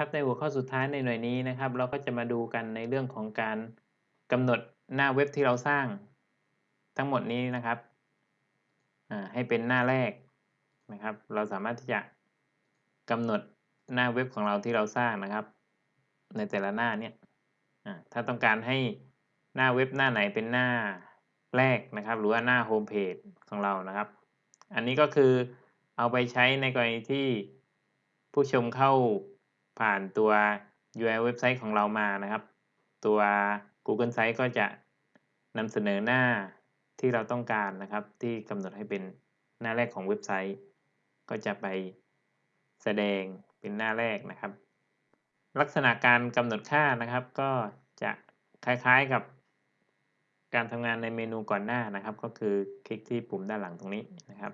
ครับในหัวข้อสุดท้ายในหน่วยนี้นะครับ เราก็จะมาดูกันในเรื่องของการกำหนดหน้าเว็บที่เราสร้าง ทั้งหมดนี้นะครับให้เป็นหน้าแรกนะครับ เราสามารถที่จะกำหนดหน้าเว็บของเราที่เราสร้างนะครับ ในแต่ละหน้าเนี่ยถ้าต้องการให้หน้าเว็บหน้าไหนเป็นหน้าแรกนะครับ หรือว่าหน้าโฮมเพจของเรานะครับ อันนี้ก็คือเอาไปใช้ในกรณีที่ผู้ชมเข้า ผ่านตัว URL เว็บไซต์ของเรามานะครับ ตัว Google Site ก็จะนำเสนอหน้าที่เราต้องการนะครับ ที่กำหนดให้เป็นหน้าแรกของเว็บไซต์ ก็จะไปแสดงเป็นหน้าแรกนะครับ ลักษณะการกำหนดค่านะครับ ก็จะคล้ายๆกับการทำงานในเมนูก่อนหน้านะครับ ก็คือคลิกที่ปุ่มด้านหลังตรงนี้นะครับ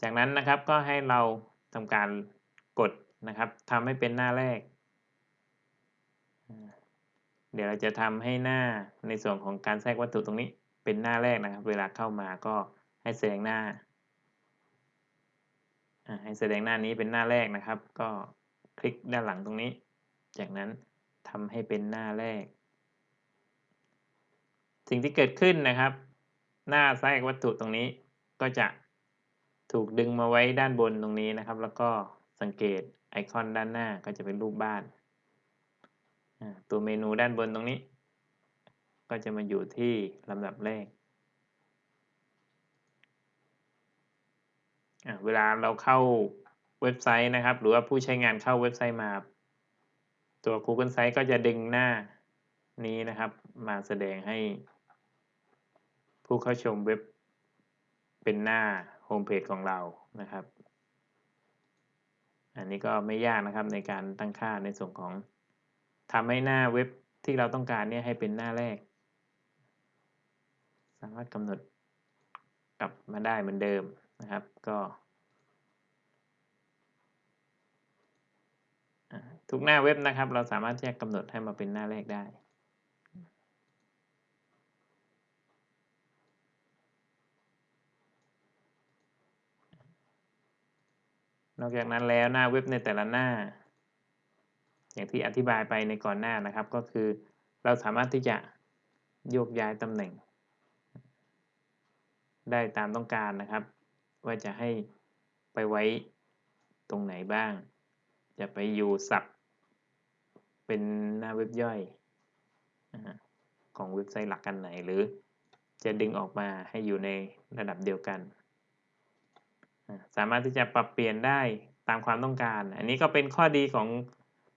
จากนั้นนะครับก็ให้เราทำการกดนะครับทำให้เป็นหน้าแรก เดี๋ยวเราจะทำให้หน้าในส่วนของการแทรกวัตถุตรงนี้เป็นหน้าแรกนะครับ เวลาเข้ามาก็ให้แสดงหน้าให้แสดงหน้านี้เป็นหน้าแรกนะครับ ก็คลิกด้านหลังตรงนี้ จากนั้นทำให้เป็นหน้าแรก สิ่งที่เกิดขึ้นนะครับ หน้าแทรกวัตถุตรงนี้ก็จะ ถูกดึงมาไว้ด้านบนตรงนี้นะครับ แล้วก็สังเกตไอคอนด้านหน้าก็จะเป็นรูปบ้าน ตัวเมนูด้านบนตรงนี้ ก็จะมาอยู่ที่ลำดับแรก เวลาเราเข้าเว็บไซต์นะครับ หรือว่าผู้ใช้งานเข้าเว็บไซต์มา ตัว Google Site ก็จะดึงหน้านี้นะครับ มาแสดงให้ผู้เข้าชมเว็บ เป็นหน้าโฮมเพจของเรานะครับ อันนี้ก็ไม่ยากนะครับในการตั้งค่าในส่วนของทำให้หน้าเว็บที่เราต้องการเนี่ยให้เป็นหน้าแรก สามารถกำหนดกลับมาได้เหมือนเดิมนะครับ ก็ทุกหน้าเว็บนะครับ เราสามารถที่จะกำหนดให้มาเป็นหน้าแรกได้ นอกจากนั้นแล้วหน้าเว็บในแต่ละหน้า อย่างที่อธิบายไปในก่อนหน้านะครับ ก็คือเราสามารถที่จะโยกย้ายตำแหน่ง ได้ตามต้องการนะครับ ว่าจะให้ไปไว้ตรงไหนบ้าง จะไปอยู่สับเป็นหน้าเว็บย่อยของเว็บไซต์หลักกันไหนหรือจะดึงออกมาให้อยู่ในระดับเดียวกัน สามารถที่จะปรับเปลี่ยนได้ตามความต้องการ อันนี้ก็เป็นข้อดีของ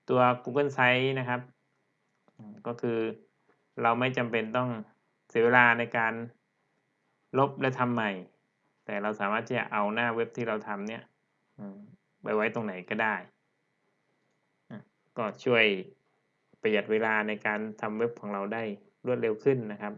ตัว Google Sites นะครับ ก็คือเราไม่จำเป็นต้องเสียเวลาในการลบและทำใหม่ แต่เราสามารถที่จะเอาหน้าเว็บที่เราทำเนี่ยไปไว้ตรงไหนก็ได้ ก็ช่วยประหยัดเวลาในการทำเว็บของเราได้รวดเร็วขึ้นนะครับ